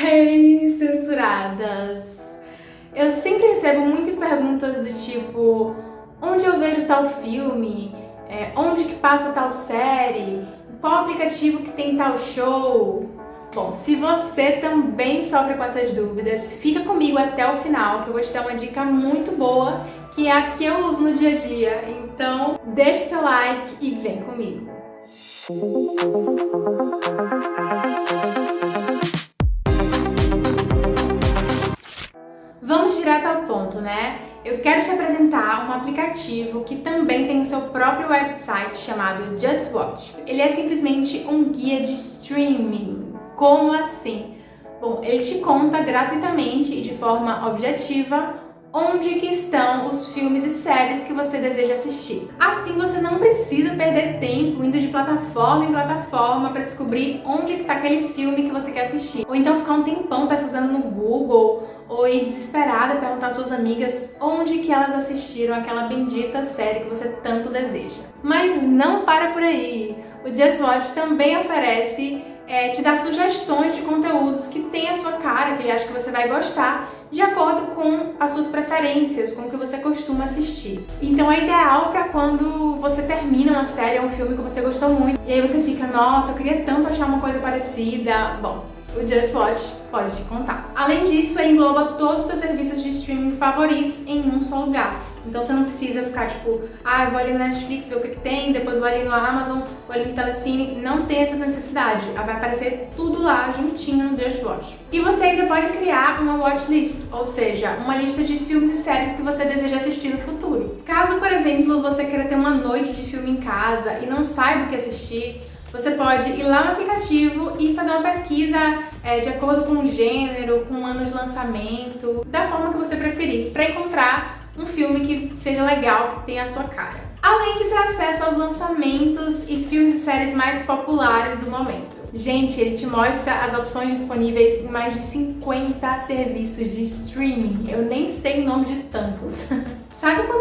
Hey, censuradas! Eu sempre recebo muitas perguntas do tipo onde eu vejo tal filme, é, onde que passa tal série, qual aplicativo que tem tal show. Bom, se você também sofre com essas dúvidas, fica comigo até o final que eu vou te dar uma dica muito boa que é a que eu uso no dia a dia. Então, deixe seu like e vem comigo. Vamos direto ao ponto, né? Eu quero te apresentar um aplicativo que também tem o seu próprio website chamado Just Watch. Ele é simplesmente um guia de streaming. Como assim? Bom, ele te conta gratuitamente e de forma objetiva onde que estão os filmes e séries que você deseja assistir. Assim você não precisa perder tempo indo de plataforma em plataforma para descobrir onde está aquele filme que você quer assistir. Ou então ficar um tempão pesquisando no Google ou desesperada perguntar às suas amigas onde que elas assistiram aquela bendita série que você tanto deseja. Mas não para por aí! O Just Watch também oferece é, te dar sugestões de conteúdos que tem a sua cara, que ele acha que você vai gostar, de acordo com as suas preferências, com o que você costuma assistir. Então é ideal para quando você termina uma série ou um filme que você gostou muito, e aí você fica, nossa, eu queria tanto achar uma coisa parecida. Bom, o Just Watch pode te contar. Além disso, ele engloba todos os seus serviços de streaming favoritos em um só lugar. Então você não precisa ficar tipo, ah, vou ali na Netflix ver o que, que tem, depois vou ali no Amazon, vou ali no Telecine. Não tem essa necessidade. Vai aparecer tudo lá juntinho no Just Watch. E você ainda pode criar uma watchlist, ou seja, uma lista de filmes e séries que você deseja assistir no futuro. Caso, por exemplo, você queira ter uma noite de filme em casa e não saiba o que assistir, você pode ir lá no aplicativo e fazer uma pesquisa é, de acordo com o gênero, com o ano de lançamento, da forma que você preferir, para encontrar um filme que seja legal, que tenha a sua cara. Além de ter acesso aos lançamentos e filmes e séries mais populares do momento. Gente, ele te mostra as opções disponíveis em mais de 50 serviços de streaming. Eu nem sei o nome de tantos. Sabe quando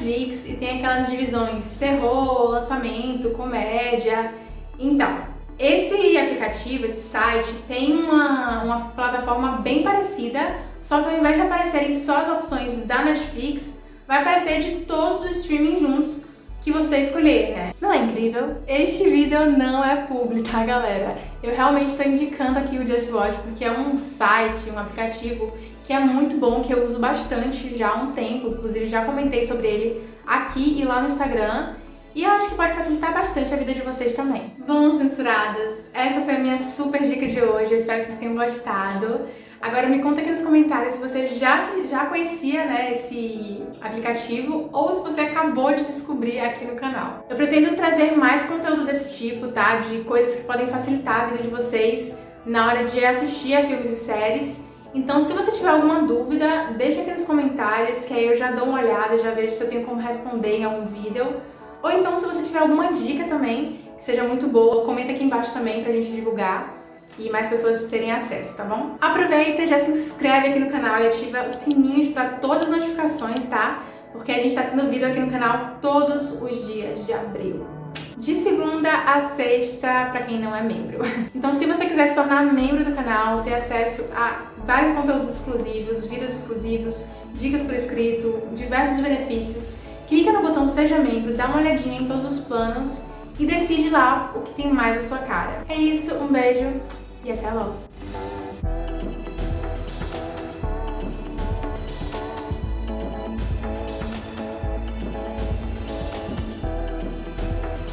Netflix e tem aquelas divisões terror, lançamento, comédia? Então, esse aplicativo, esse site, tem uma, uma plataforma bem parecida, só que ao invés de aparecerem só as opções da Netflix, vai aparecer de todos os streaming juntos que você escolher, né? Não é incrível? Este vídeo não é público, tá, galera? Eu realmente estou indicando aqui o Just Watch porque é um site, um aplicativo que é muito bom, que eu uso bastante já há um tempo, inclusive já comentei sobre ele aqui e lá no Instagram. E eu acho que pode facilitar bastante a vida de vocês também. Bom, censuradas, essa foi a minha super dica de hoje, eu espero que vocês tenham gostado. Agora me conta aqui nos comentários se você já, já conhecia né, esse aplicativo ou se você acabou de descobrir aqui no canal. Eu pretendo trazer mais conteúdo desse tipo, tá? De coisas que podem facilitar a vida de vocês na hora de assistir a filmes e séries. Então, se você tiver alguma dúvida, deixa aqui nos comentários, que aí eu já dou uma olhada, já vejo se eu tenho como responder em algum vídeo. Ou então, se você tiver alguma dica também, que seja muito boa, comenta aqui embaixo também pra gente divulgar e mais pessoas terem acesso, tá bom? Aproveita, já se inscreve aqui no canal e ativa o sininho para todas as notificações, tá? Porque a gente tá tendo vídeo aqui no canal todos os dias de abril. De segunda a sexta, para quem não é membro. Então se você quiser se tornar membro do canal, ter acesso a vários conteúdos exclusivos, vídeos exclusivos, dicas por escrito, diversos benefícios, clica no botão Seja Membro, dá uma olhadinha em todos os planos e decide lá o que tem mais a sua cara. É isso, um beijo e até logo!